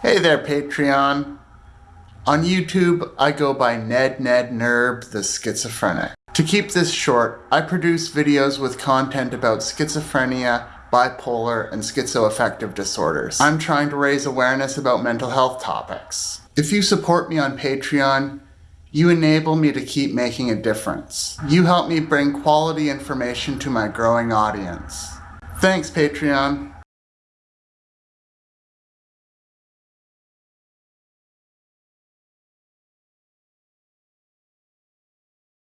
Hey there, Patreon. On YouTube, I go by Ned Ned Nerb the Schizophrenic. To keep this short, I produce videos with content about schizophrenia, bipolar, and schizoaffective disorders. I'm trying to raise awareness about mental health topics. If you support me on Patreon, you enable me to keep making a difference. You help me bring quality information to my growing audience. Thanks, Patreon.